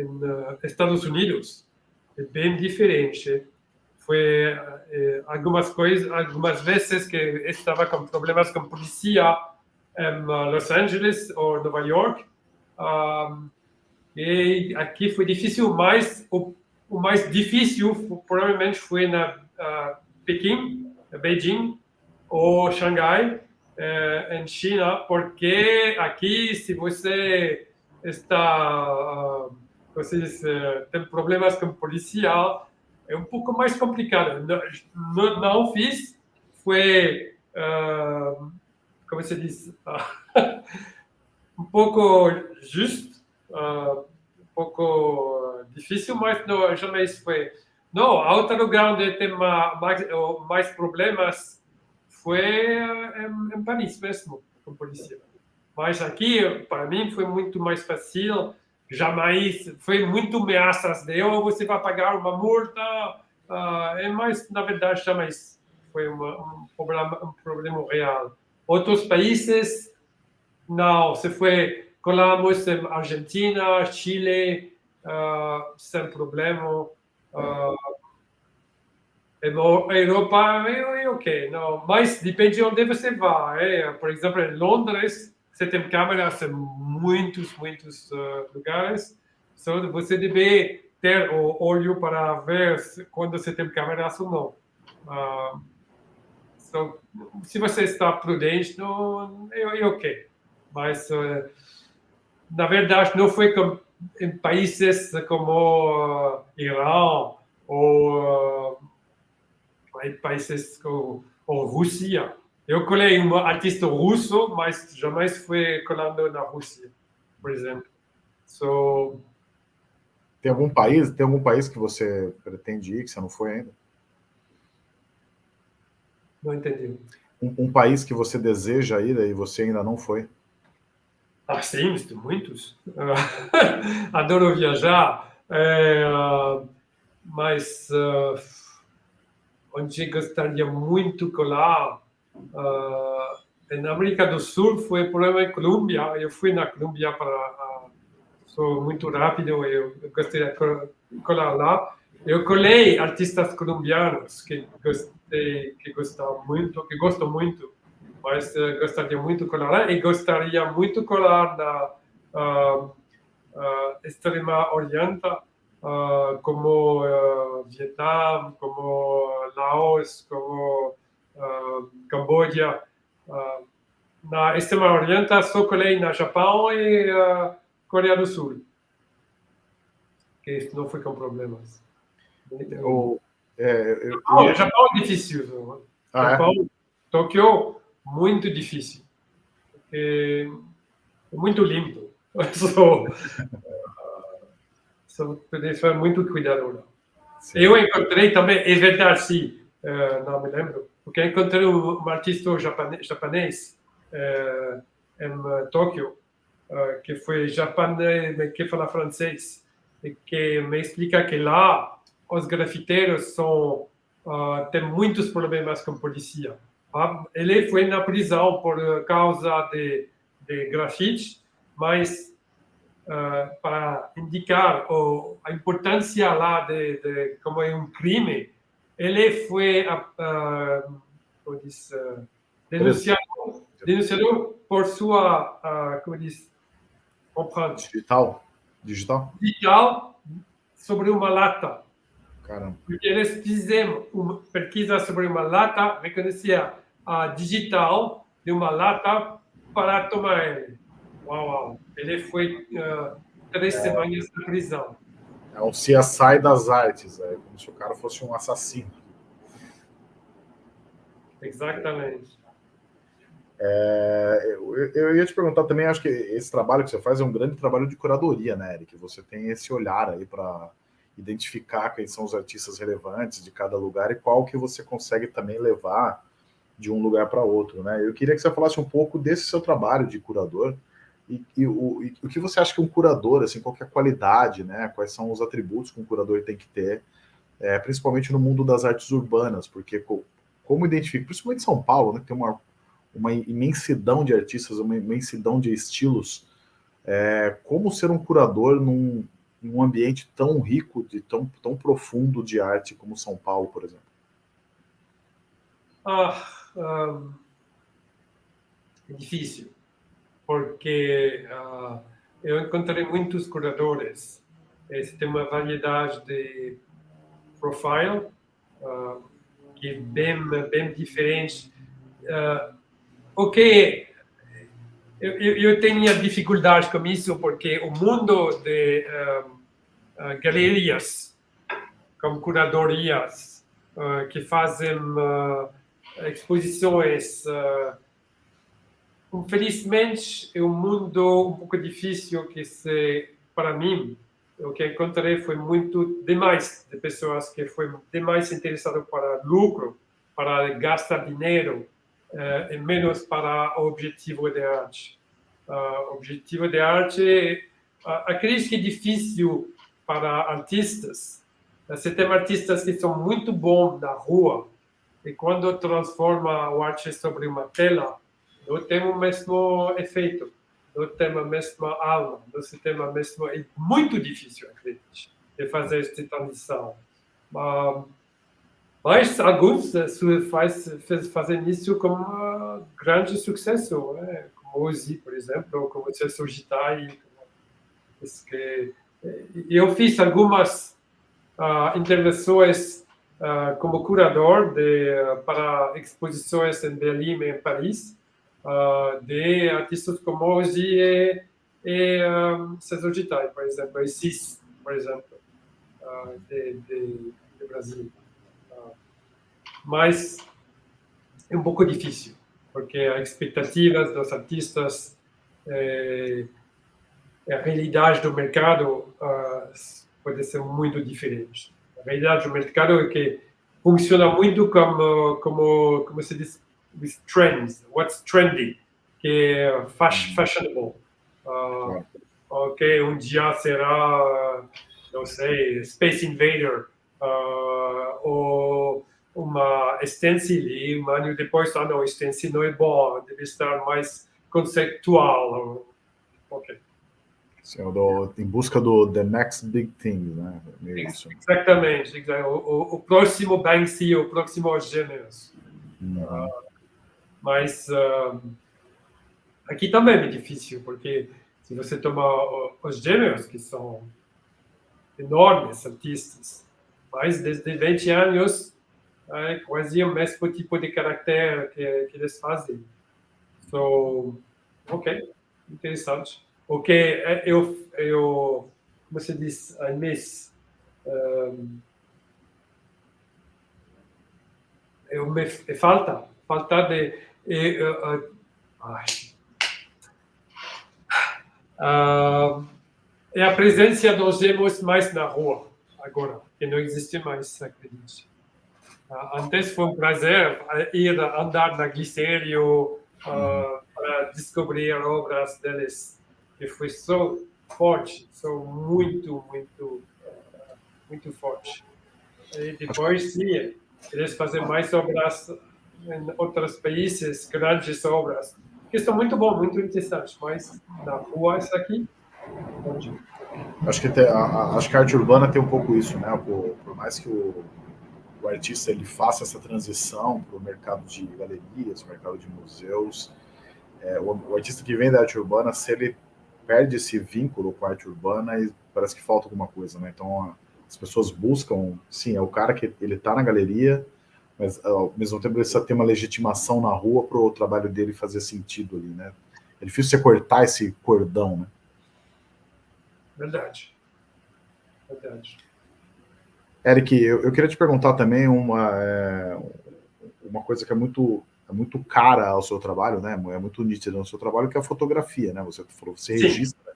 em Estados Unidos é bem diferente. Foi eh, algumas coisas, algumas vezes que estava com problemas com polícia em Los Angeles ou Nova York. Um, e aqui foi difícil, mas o, o mais difícil provavelmente foi na uh, Pequim, Beijing ou Xangai, uh, em China, porque aqui se você está uh, vocês uh, problemas com policial, é um pouco mais complicado. Não, não, não fiz, foi, uh, como se diz, [laughs] um pouco justo, uh, um pouco difícil, mas não, jamais foi. Não, outro lugar onde mais, mais problemas foi em, em Paris mesmo, com polícia. Mas aqui, para mim, foi muito mais fácil jamais foi muito ameaças de oh, você vai pagar uma multa, uh, é mais na verdade jamais foi uma, um problema um problema real. Outros países não, se foi colamos em Argentina, Chile, uh, sem problema. Uh, Europa é, ok, não, mas depende de onde você vai. É, por exemplo, em Londres você tem câmeras em muitos, muitos uh, lugares. Só você deve ter o olho para ver quando você tem câmeras ou não. Uh, so, se você está prudente, não, é, é ok. Mas, uh, na verdade, não foi em países como uh, Irã ou uh, países como ou Rússia eu colei um artista russo, mas jamais fui colando na Rússia, por exemplo. So... Tem algum país, tem algum país que você pretende ir que você não foi ainda? Não entendi. Um, um país que você deseja ir e você ainda não foi? Ah, sim, muitos. [laughs] Adoro viajar, é, mas uh, onde gostaria muito colar Uh, na América do Sul foi problema em Colômbia. Eu fui na Colômbia para uh, sou muito rápido. Eu gostei de colar lá. Eu colei artistas colombianos que que gostam muito, que gosto muito, mas uh, gostaria muito de colar e gostaria muito de colar na uh, uh, extrema oriente, uh, como Vietnã, como Laos, como Camboja, na Extrema Oriente, só colei na Japão e Coreia do Sul. Que não foi com problemas. O, é, eu, eu... Japão é difícil. Ah, Japão, é? Tóquio, muito difícil. É, muito limpo. [laughs] Sou, sou pessoa muito cuidadora. Sim. Eu encontrei também, é verdade, sim, não me lembro, porque encontrei um artista japonês, japonês em Tóquio, uh, que foi japonês, que fala francês, e que me explica que lá os grafiteiros são, têm muitos problemas com a polícia. Ele foi na prisão por causa de, de grafite, mas uh, para indicar o, a importância lá de, de, como é um crime, ele foi uh, como diz, uh, denunciado, denunciado por sua, como diz, digital, digital, digital sobre uma lata. Caramba. Porque eles fizeram uma pesquisa sobre uma lata, reconhecia a digital de uma lata para tomar ele. Uau, uau. Ele foi uh, três é. semanas na prisão. É o CSI das artes, é como se o cara fosse um assassino. Exatamente. É, eu, eu, ia te perguntar também, acho que esse trabalho que você faz é um grande trabalho de curadoria, né, Eric? Você tem esse olhar aí para identificar quem são os artistas relevantes de cada lugar e qual que você consegue também levar de um lugar para outro, né? Eu queria que você falasse um pouco desse seu trabalho de curador, e, e, o, e, o, que você acha que um curador, assim, qual é a qualidade, né? Quais são os atributos que um curador tem que ter, é, principalmente no mundo das artes urbanas, porque como identifica, principalmente em São Paulo, né? Tem uma, uma imensidão de artistas, uma imensidão de estilos. É, como ser um curador num, num ambiente tão rico, de tão, tão profundo de arte como São Paulo, por exemplo? Ah, um, é difícil porque uh, eu encontrei muitos curadores. Eles têm uma variedade de profile uh, que é bem, bem diferente. Uh, ok, eu, eu, eu tinha dificuldade com isso porque o mundo de uh, galerias, como curadorias, que fazem exposições Infelizmente, é um mundo um pouco difícil que se, para mim, o que encontrei foi muito demais de pessoas que foi demais interessado para lucro, para gastar dinheiro, uh, e menos para o objetivo de arte. Uh, objetivo de arte, uh, acredito que é difícil para artistas. Você tem artistas que são muito bons na rua, e quando transforma o arte sobre uma tela, não tem o mesmo efeito, não tem a mesma alma, não tem a mesma... É muito difícil, acredito, de fazer esta transição. Mas alguns faz, fazem isso com um grande sucesso, né? como Ozzy, por exemplo, como Celso Gitai. Que eu fiz algumas uh, intervenções uh, como curador de, uh, para exposições em Berlim e em Paris, de artistas como Ozzy e, e um, César Gitai, por exemplo, e Cis, por exemplo, de, de, de, Brasil. Uh, mas é um pouco difícil, porque as expectativas dos artistas, é, a realidade do mercado pode ser muito diferente. A realidade do mercado é que funciona muito como, como, como se diz, with trends, what's trendy, que é fashion, fashionable. Uh, ok, um dia será, não sei, Space Invader, uh, ou uma stencil, ano depois, ah não, stencil não é bom, deve estar mais conceitual. Ok. Sim, do, em busca do the next big thing, né? Exatamente, exatamente. O, o, próximo Banksy, o próximo Gêmeos. Uhum. Uh, mas uh, aqui também é difícil, porque se você toma os gêmeos, que são enormes artistas, mas desde 20 anos é quase o mesmo tipo de caráter que, que eles fazem. So, ok, interessante. o que eu, eu como se diz, I miss, um, eu me falta, falta de, uh, é a presença dos gemos mais na rua agora, que não existe mais, acredite. Antes foi um prazer ir andar na Glicério uh, para descobrir obras deles. E foi só forte, são muito, muito, muito forte. E depois, sim, eles fazem mais obras em outros países, grandes obras, que são muito bom, muito interessantes, mas na rua, isso aqui, onde? Acho que, a, a, acho que a arte urbana tem um pouco isso, né? Por, por mais que o, o, artista ele faça essa transição para o mercado de galerias, mercado de museus, é, o, o, artista que vem da arte urbana, se ele perde esse vínculo com a arte urbana, parece que falta alguma coisa, né? Então, as pessoas buscam, sim, é o cara que ele está na galeria, mas ao mesmo tempo ele precisa ter uma legitimação na rua para o trabalho dele fazer sentido ali, né? É difícil você cortar esse cordão, né? Verdade. Verdade. Eric, eu, eu queria te perguntar também uma, é, uma coisa que é muito é muito cara ao seu trabalho, né? É muito nítida no seu trabalho, que é a fotografia, né? Você falou, você Sim. registra,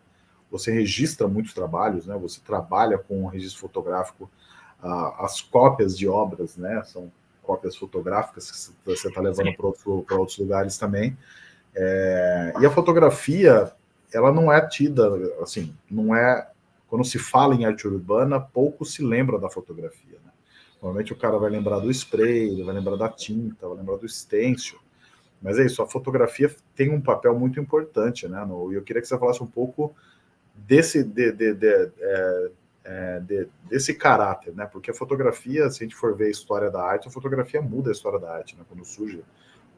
você registra muitos trabalhos, né? Você trabalha com o registro fotográfico, as cópias de obras, né? São cópias fotográficas que você está levando para outro, outros lugares também. É, e a fotografia, ela não é tida, assim, não é... Quando se fala em arte urbana, pouco se lembra da fotografia, né? Normalmente o cara vai lembrar do spray, vai lembrar da tinta, vai lembrar do stencil. Mas é isso, a fotografia tem um papel muito importante, né? E eu queria que você falasse um pouco desse, de, de, de, é, é, de, desse caráter, né? Porque a fotografia, se a gente for ver a história da arte, a fotografia muda a história da arte, né? Quando surge,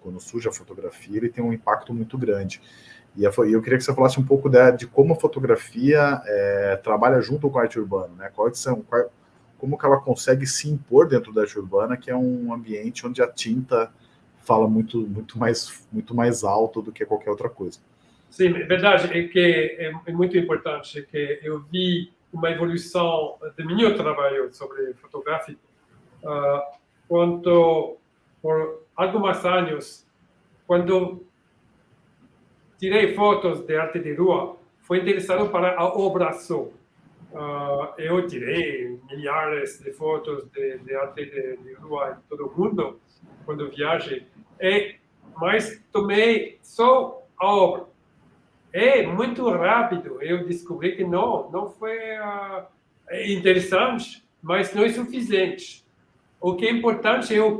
quando surge a fotografia, ele tem um impacto muito grande. E eu queria que você falasse um pouco de, como a fotografia é, trabalha junto com a arte urbana, né? São, quais, como que ela consegue se impor dentro da arte urbana, que é um ambiente onde a tinta fala muito, muito, mais, muito mais alto do que qualquer outra coisa. Sim, é verdade, é que é, é muito importante que eu vi uma evolução do meu trabalho sobre fotográfico uh, quando, por alguns anos, quando tirei fotos de arte de rua, foi interessado para a obra só. Uh, eu tirei milhares de fotos de, de arte de, de, rua em todo o mundo quando viajei, e, mas tomei só a obra. É muito rápido, eu descobri que não, não foi uh, interessante, mas não é suficiente. O que é importante é o,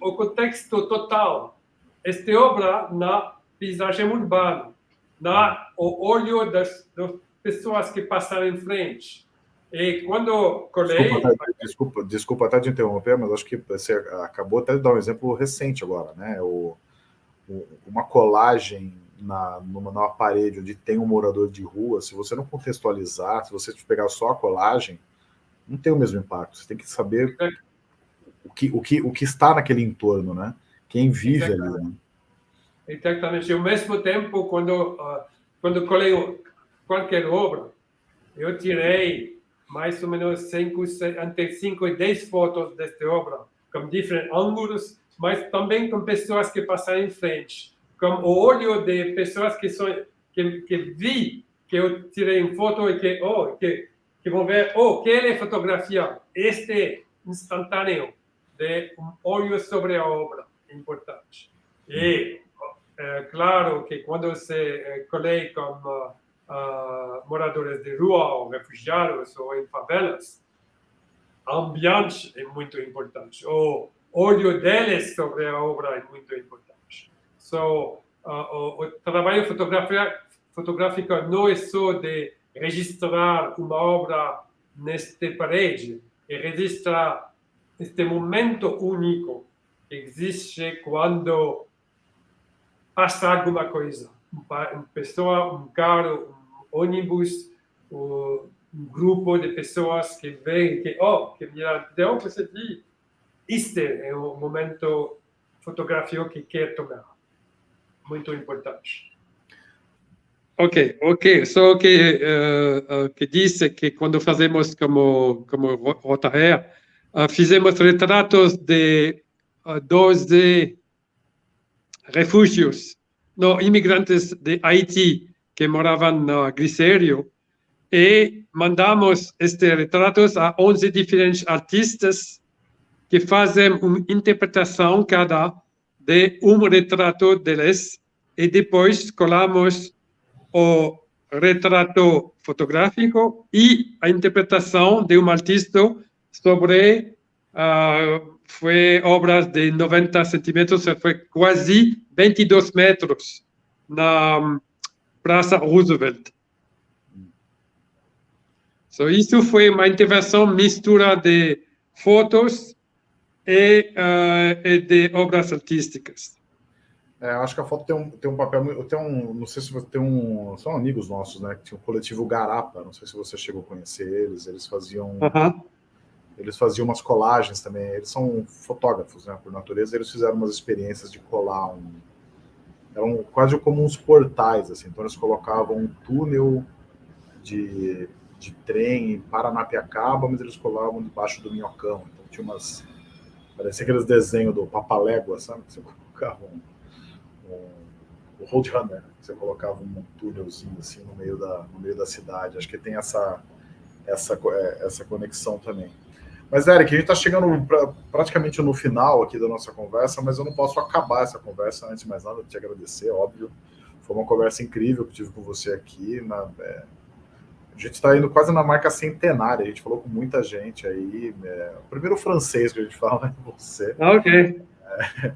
o contexto total. Esta obra na paisagem urbana, na o olho das, das pessoas que passaram em frente. E quando colei... Desculpa, desculpa, desculpa até de interromper, mas acho que você acabou até de dar um exemplo recente agora, né? O, o, uma colagem na, numa, numa parede onde tem um morador de rua, se você não contextualizar, se você pegar só a colagem, não tem o mesmo impacto. Você tem que saber é. o que, o que, o que está naquele entorno, né? Quem vive Exatamente. ali. Né? Exatamente. Ao mesmo tempo, quando, uh, quando colei qualquer obra, eu tirei mais ou menos cinco, entre 5 e 10 fotos desta obra, com diferentes ângulos, mas também com pessoas que passaram em frente, com o olho de pessoas que, são, que, que vi que eu tirei uma foto e que, oh, que, que vão ver, oh, que é fotografia, este instantâneo de um olho sobre a obra, importante. E, é, claro que quando se é, colei com uh, moradores de rua ou refugiados ou em favelas, ambiente é muito importante. O olho deles sobre a obra é muito importante. So, uh, o, o, trabalho fotográfico não é só de registrar uma obra nesta parede, é registrar este momento único que existe quando passa alguma coisa uma pessoa, um carro, um ônibus, um grupo de pessoas que vêm, que, oh, que me deu você vi, este é o momento fotográfico que quer tomar. Muito importante. Ok, ok. Só que, uh, que disse que quando fazemos como, como Rotaer, uh, fizemos retratos de uh, 12 refúgios, não, imigrantes de Haiti que moravam no Glicério e mandamos estes retratos a 11 diferentes artistas que fazem uma interpretação cada de um retrato deles. E depois colamos o retrato fotográfico e a interpretação de um artista sobre uh, foi obras de 90 centímetros, foi quase 22 metros na Praça Roosevelt. So, isso foi uma intervenção mistura de fotos e, uh, e de obras artísticas. É, acho que a foto tem um, tem um papel. Tem um, não sei se você tem um. São amigos nossos, né? Que tinha um coletivo Garapa. Não sei se você chegou a conhecer eles. Eles faziam. Uh -huh. Eles faziam umas colagens também. Eles são fotógrafos, né? Por natureza, eles fizeram umas experiências de colar um. Eram quase como uns portais, assim. Então eles colocavam um túnel de de trem em Paranapiacaba, mas eles colavam debaixo do minhocão. Então tinha umas. Parecia aqueles desenhos do Papalégua, sabe? Você colocava um. um o Roadrunner, você colocava um túnelzinho assim no meio da, no meio da cidade. Acho que tem essa, essa, é, essa conexão também. Mas, Eric, a gente está chegando pra, praticamente no final aqui da nossa conversa, mas eu não posso acabar essa conversa antes de mais nada, te agradecer, óbvio. Foi uma conversa incrível que tive com você aqui. Na, é, a gente está indo quase na marca centenária, a gente falou com muita gente aí. É, o primeiro francês que a gente fala [laughs] é você. Ah, ok. É,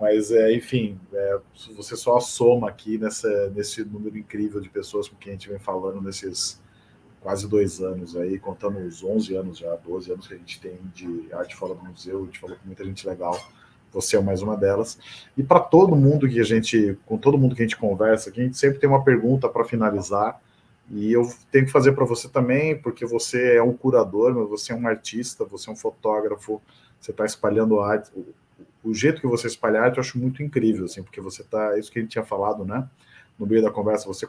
mas, é, enfim, é, você só soma aqui nessa, nesse número incrível de pessoas com quem a gente vem falando nesses quase dois anos aí, contando os 11 anos já, 12 anos que a gente tem de arte fora do museu, a gente falou com muita gente legal, você é mais uma delas. E para todo mundo que a gente, com todo mundo que a gente conversa, que a gente sempre tem uma pergunta para finalizar, e eu tenho que fazer para você também, porque você é um curador, mas você é um artista, você é um fotógrafo, você está espalhando arte. O, jeito que você espalha arte eu acho muito incrível, assim, porque você está, isso que a gente tinha falado, né? No meio da conversa, você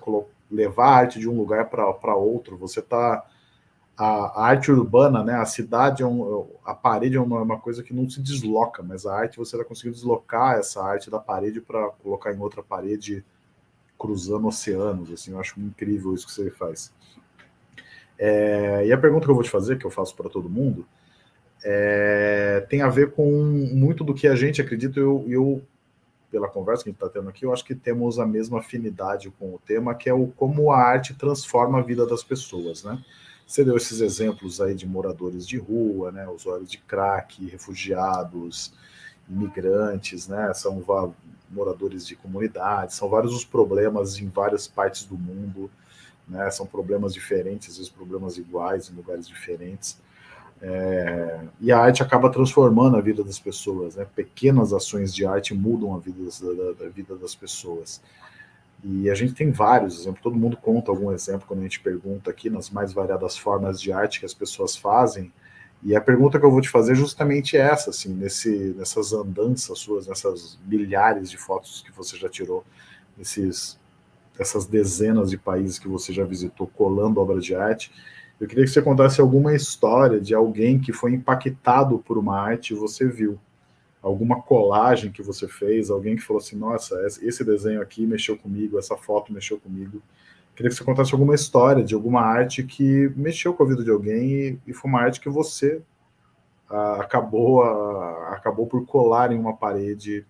levar a arte de um lugar para outro, você está. A, a, arte urbana, né? A cidade, é um, a parede é uma, uma coisa que não se desloca, mas a arte você está conseguindo deslocar essa arte da parede para colocar em outra parede cruzando oceanos, assim, eu acho incrível isso que você faz. É, e a pergunta que eu vou te fazer, que eu faço para todo mundo, é, tem a ver com muito do que a gente acredita, eu, eu pela conversa que a gente está tendo aqui, eu acho que temos a mesma afinidade com o tema, que é o como a arte transforma a vida das pessoas, né? Você deu esses exemplos aí de moradores de rua, né, usuários de crack, refugiados, imigrantes, né, são moradores de comunidades, são vários os problemas em várias partes do mundo, né, são problemas diferentes, às vezes problemas iguais em lugares diferentes, é, e a arte acaba transformando a vida das pessoas, né, pequenas ações de arte mudam a vida, da, da vida das pessoas, e a gente tem vários exemplos, todo mundo conta algum exemplo quando a gente pergunta aqui nas mais variadas formas de arte que as pessoas fazem, e a pergunta que eu vou te fazer é justamente essa, assim, nesse, nessas andanças suas, nessas milhares de fotos que você já tirou, nesses, essas dezenas de países que você já visitou colando obras de arte, eu queria que você contasse alguma história de alguém que foi impactado por uma arte e você viu. Alguma colagem que você fez, alguém que falou assim, nossa, esse desenho aqui mexeu comigo, essa foto mexeu comigo. Queria que você contasse alguma história de alguma arte que mexeu com a vida de alguém e, foi uma arte que você ah, acabou, ah, acabou por colar em uma parede,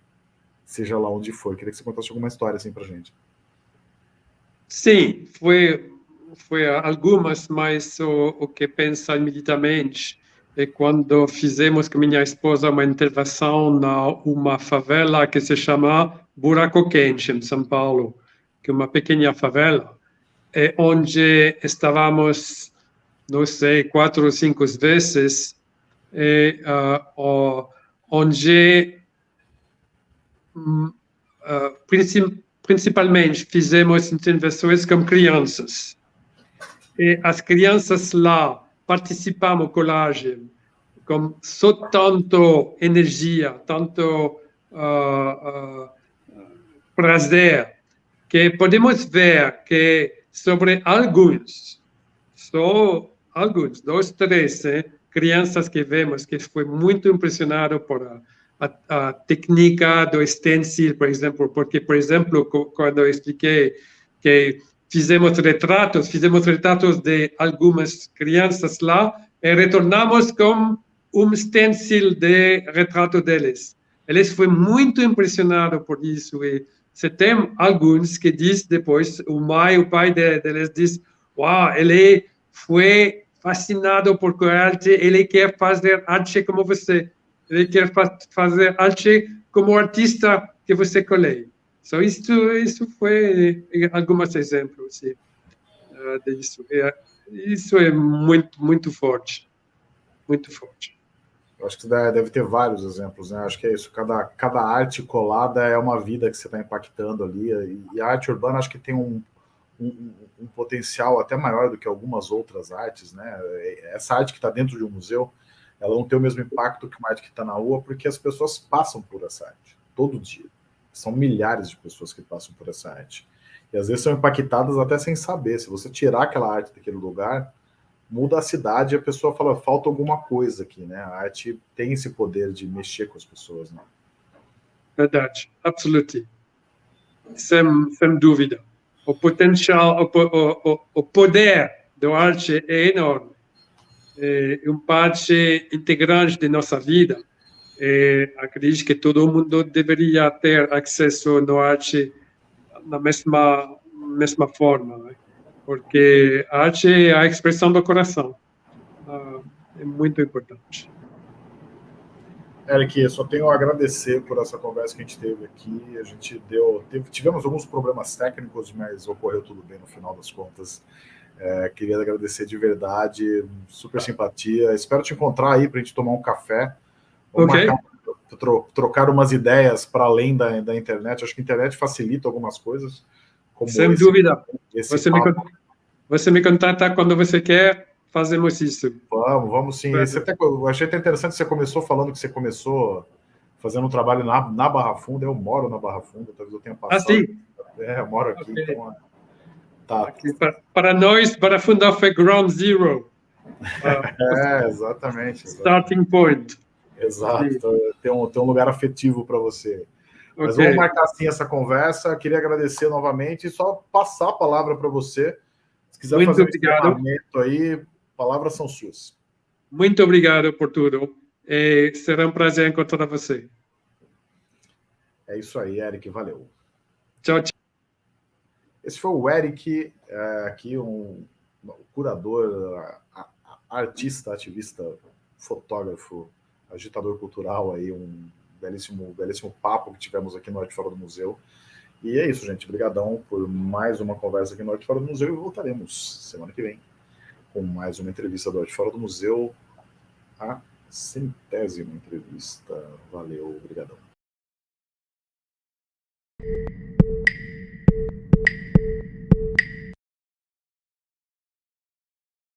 seja lá onde for. Queria que você contasse alguma história assim para gente. Sim, foi, foi algumas, mas o, o que pensa imediatamente é quando fizemos com minha esposa uma intervenção na uma favela que se chama Buraco Quente, em São Paulo, que é uma pequena favela é onde estávamos, não sei, quatro ou cinco vezes, é, uh, onde uh, principalmente fizemos intervenções com crianças. E as crianças lá participamos colagem com só tanto energia, tanto uh, prazer, que podemos ver que sobre alguns, só alguns, dois, três eh, crianças que vemos que foi muito impressionado por a, a, a técnica do stencil, por exemplo, porque, por exemplo, quando eu expliquei que fizemos retratos, fizemos retratos de algumas crianças lá e retornamos com um stencil de retrato deles. Eles foram muito impressionados por isso e você tem alguns que diz depois, o mãe, o pai deles diz, uau, ele foi fascinado por arte, ele quer fazer arte como você, ele quer fazer arte como artista que você colhe. So, isso, isso foi alguns exemplos sim, uh, disso. É, isso é muito, muito forte, muito forte. Acho que deve ter vários exemplos, né? Acho que é isso. Cada, cada arte colada é uma vida que você está impactando ali. E a arte urbana acho que tem um, um, um, potencial até maior do que algumas outras artes, né? Essa arte que está dentro de um museu, ela não tem o mesmo impacto que uma arte que está na rua, porque as pessoas passam por essa arte todo dia. São milhares de pessoas que passam por essa arte. E às vezes são impactadas até sem saber. Se você tirar aquela arte daquele lugar, muda a cidade e a pessoa fala, falta alguma coisa aqui, né? A arte tem esse poder de mexer com as pessoas, né? Verdade, absolutamente. Sem, sem dúvida. O potencial, o, o, o poder da arte é enorme. É um parte integrante de nossa vida. É, acredito que todo mundo deveria ter acesso à arte na mesma mesma forma. Né? porque a arte é a expressão do coração. Uh, é muito importante. Eric, só tenho a agradecer por essa conversa que a gente teve aqui. A gente deu, teve, tivemos alguns problemas técnicos, mas ocorreu tudo bem no final das contas. É, queria agradecer de verdade, super simpatia. Espero te encontrar aí para a gente tomar um café. Ok. Marcar, tro, trocar umas ideias para além da, da internet. Acho que a internet facilita algumas coisas. Sem esse, dúvida. Esse você, me, você me contata quando você quer, fazemos isso. Vamos, vamos sim. Você até, eu achei até interessante você começou falando que você começou fazendo um trabalho na, na Barra Funda. Eu moro na Barra Funda, talvez eu tenha ah, passado. Ah, sim? É, eu moro aqui. Okay. Então, tá. Aqui, para, para, nós, Barra Funda foi ground zero. [laughs] é, exatamente, exatamente. Starting point. Exato. Tem um, tem um lugar afetivo para você. Mas okay. vamos marcar assim essa conversa. Queria agradecer novamente e só passar a palavra para você se quiser Muito fazer obrigado. um aí, palavras são suas. Muito obrigado por tudo. É, será um prazer encontrar você. É isso aí, Eric. Valeu. Tchau, tchau. Esse foi o Eric, é, aqui um curador, artista, ativista, fotógrafo, agitador cultural, aí um belíssimo, belíssimo papo que tivemos aqui no Arte Fora do Museu. E é isso, gente. Obrigadão por mais uma conversa aqui no Arte Fora do Museu e voltaremos semana que vem com mais uma entrevista do Arte Fora do Museu, a centésima entrevista. Valeu, obrigadão.